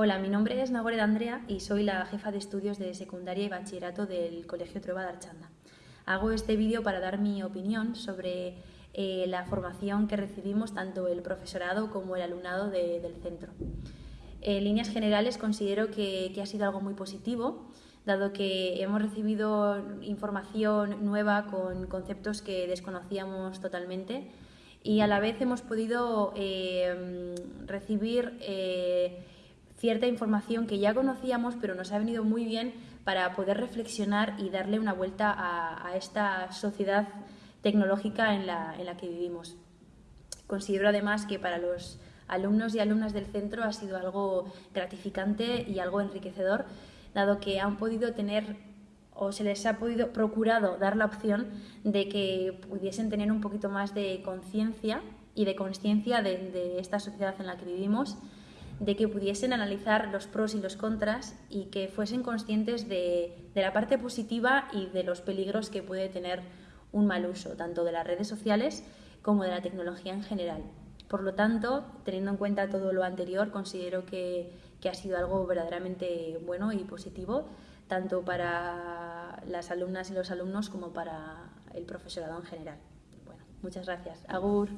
Hola, mi nombre es Nagore Andrea y soy la jefa de estudios de secundaria y bachillerato del Colegio Trueba de Archanda. Hago este vídeo para dar mi opinión sobre eh, la formación que recibimos tanto el profesorado como el alumnado del centro. En líneas generales considero que, que ha sido algo muy positivo, dado que hemos recibido información nueva con conceptos que desconocíamos totalmente y a la vez hemos podido eh, recibir eh, cierta información que ya conocíamos, pero nos ha venido muy bien para poder reflexionar y darle una vuelta a, esta sociedad tecnológica en la, en la que vivimos. Considero además que para los alumnos y alumnas del centro ha sido algo gratificante y algo enriquecedor, dado que han podido tener o se les ha podido procurado dar la opción de que pudiesen tener un poquito más de conciencia y de conciencia de, de, esta sociedad en la que vivimos de que pudiesen analizar los pros y los contras y que fuesen conscientes de, la parte positiva y de los peligros que puede tener un mal uso, tanto de las redes sociales como de la tecnología en general. Por lo tanto, teniendo en cuenta todo lo anterior, considero que, que ha sido algo verdaderamente bueno y positivo, tanto para las alumnas y los alumnos como para el profesorado en general. Bueno, muchas gracias. Agur.